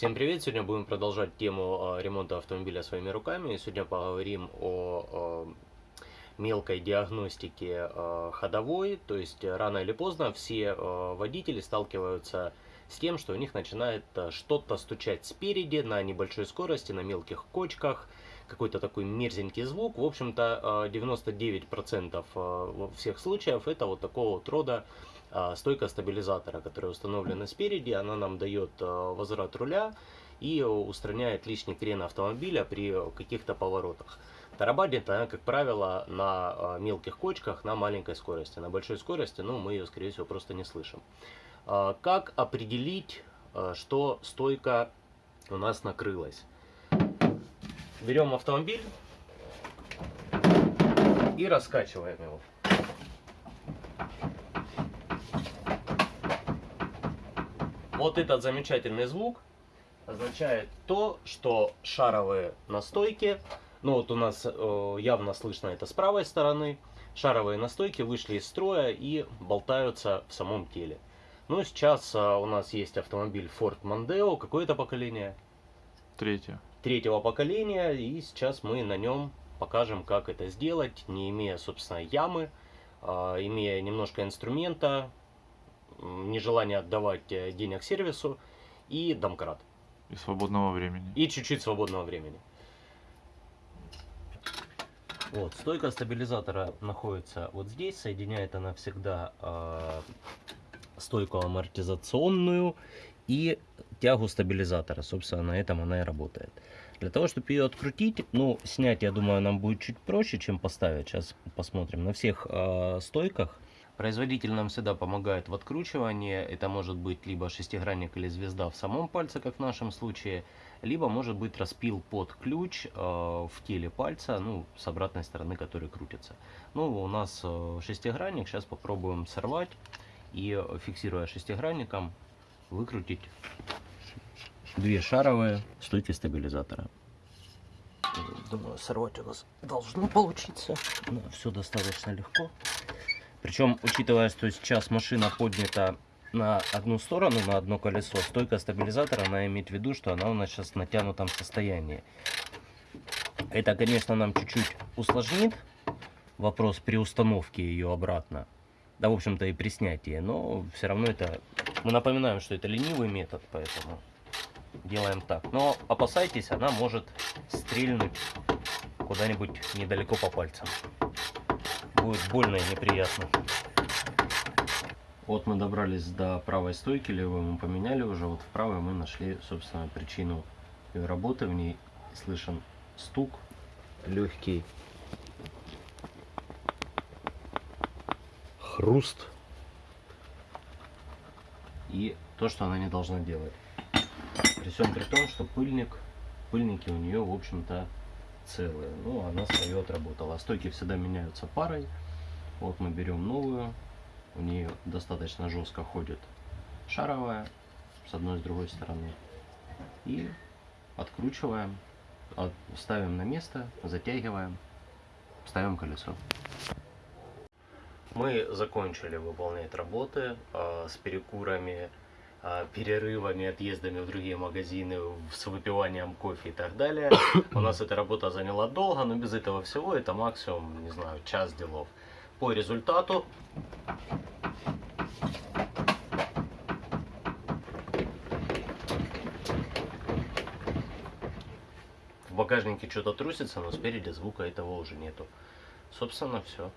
Всем привет! Сегодня будем продолжать тему э, ремонта автомобиля своими руками. Сегодня поговорим о э, мелкой диагностике э, ходовой. То есть рано или поздно все водители сталкиваются с тем, что у них начинает что-то стучать спереди на небольшой скорости, на мелких кочках. Какой-то такой мерзенький звук. В общем-то 99% всех случаев это вот такого вот рода а, стойка стабилизатора, которая установлена спереди, она нам дает а, возврат руля и устраняет лишний крен автомобиля при каких-то поворотах. Тарабанит она, как правило, на а, мелких кочках на маленькой скорости. На большой скорости, ну, мы ее, скорее всего, просто не слышим. Как определить, что стойка у нас накрылась? Берем автомобиль и раскачиваем его. Вот этот замечательный звук означает то, что шаровые настойки, ну вот у нас э, явно слышно это с правой стороны, шаровые настойки вышли из строя и болтаются в самом теле. Ну, сейчас э, у нас есть автомобиль Ford Mondeo. Какое это поколение? Третье. Третьего поколения. И сейчас мы на нем покажем, как это сделать, не имея, собственно, ямы, э, имея немножко инструмента, нежелание отдавать э, денег сервису и домкрат. И свободного времени. И чуть-чуть свободного времени. Вот, стойка стабилизатора находится вот здесь. Соединяет она всегда э, стойку амортизационную и тягу стабилизатора. Собственно, на этом она и работает. Для того, чтобы ее открутить, ну, снять, я думаю, нам будет чуть проще, чем поставить. Сейчас посмотрим. На всех э, стойках Производитель нам всегда помогает в откручивании. Это может быть либо шестигранник или звезда в самом пальце, как в нашем случае, либо может быть распил под ключ э, в теле пальца, ну, с обратной стороны, который крутится. Ну, у нас э, шестигранник, сейчас попробуем сорвать и, фиксируя шестигранником, выкрутить две шаровые стойки стабилизатора. Думаю, сорвать у нас должно получиться. Но все достаточно легко. Причем, учитывая, что сейчас машина поднята на одну сторону, на одно колесо, стойка стабилизатора, она имеет в виду, что она у нас сейчас в натянутом состоянии. Это, конечно, нам чуть-чуть усложнит вопрос при установке ее обратно. Да, в общем-то, и при снятии. Но все равно это... Мы напоминаем, что это ленивый метод, поэтому делаем так. Но опасайтесь, она может стрельнуть куда-нибудь недалеко по пальцам будет больно и неприятно. Вот мы добрались до правой стойки, левую мы поменяли уже, вот в правой мы нашли, собственно, причину ее работы. В ней слышен стук легкий, хруст и то, что она не должна делать. При всем при том, что пыльник, пыльники у нее, в общем-то, целые. Ну, она свое отработала. Стойки всегда меняются парой. Вот мы берем новую. У нее достаточно жестко ходит шаровая с одной и с другой стороны. И откручиваем, ставим на место, затягиваем, ставим колесо. Мы закончили выполнять работы э, с перекурами а, перерывами, отъездами в другие магазины, с выпиванием кофе и так далее. У нас эта работа заняла долго, но без этого всего это максимум, не знаю, час делов. По результату в багажнике что-то трусится, но спереди звука этого уже нету. Собственно, все.